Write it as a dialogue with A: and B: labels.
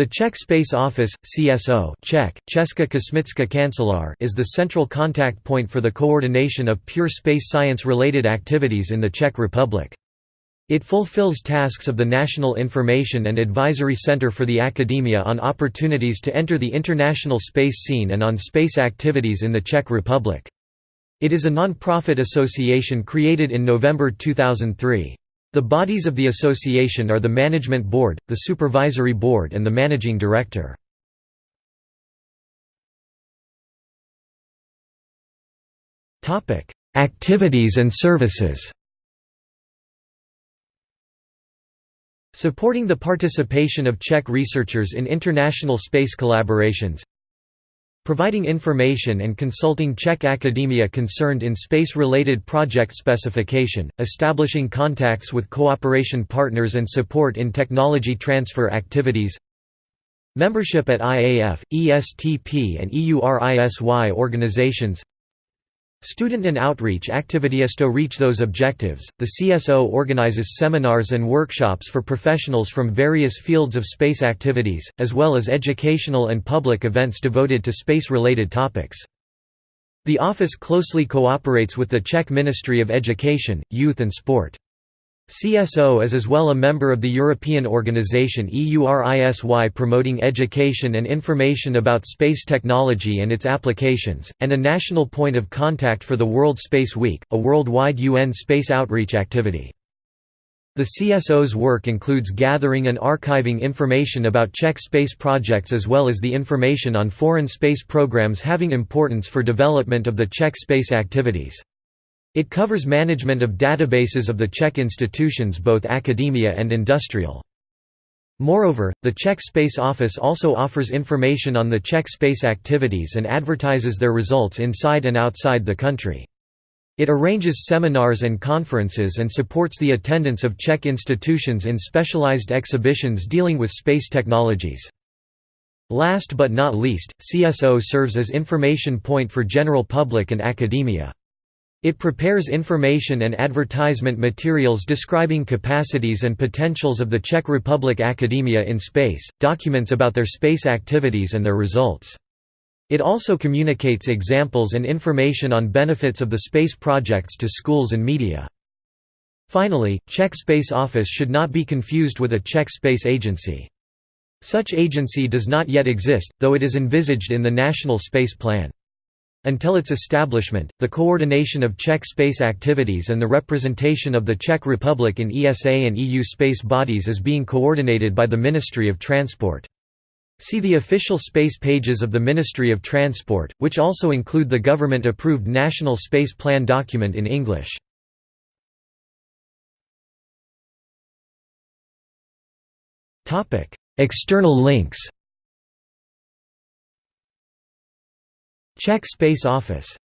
A: The Czech Space Office, CSO Czech, Česká kosmická kancelář is the central contact point for the coordination of pure space science-related activities in the Czech Republic. It fulfills tasks of the National Information and Advisory Center for the Academia on opportunities to enter the international space scene and on space activities in the Czech Republic. It is a non-profit association created in November 2003. The bodies of the association are the Management Board, the Supervisory Board and the Managing Director. Activities and services Supporting the participation of Czech researchers in international space collaborations Providing information and consulting Czech academia concerned in space-related project specification, establishing contacts with cooperation partners and support in technology transfer activities Membership at IAF, ESTP and EURISY organizations Student and outreach activities to reach those objectives. The CSO organizes seminars and workshops for professionals from various fields of space activities, as well as educational and public events devoted to space-related topics. The office closely cooperates with the Czech Ministry of Education, Youth and Sport. CSO is as well a member of the European organization EURISY promoting education and information about space technology and its applications, and a national point of contact for the World Space Week, a worldwide UN space outreach activity. The CSO's work includes gathering and archiving information about Czech space projects as well as the information on foreign space programs having importance for development of the Czech space activities. It covers management of databases of the Czech institutions both academia and industrial. Moreover, the Czech Space Office also offers information on the Czech space activities and advertises their results inside and outside the country. It arranges seminars and conferences and supports the attendance of Czech institutions in specialized exhibitions dealing with space technologies. Last but not least, CSO serves as information point for general public and academia. It prepares information and advertisement materials describing capacities and potentials of the Czech Republic academia in space, documents about their space activities and their results. It also communicates examples and information on benefits of the space projects to schools and media. Finally, Czech Space Office should not be confused with a Czech space agency. Such agency does not yet exist, though it is envisaged in the National Space Plan. Until its establishment, the coordination of Czech space activities and the representation of the Czech Republic in ESA and EU space bodies is being coordinated by the Ministry of Transport. See the official space pages of the Ministry of Transport, which also include the government-approved National Space Plan document in English. External links Czech Space Office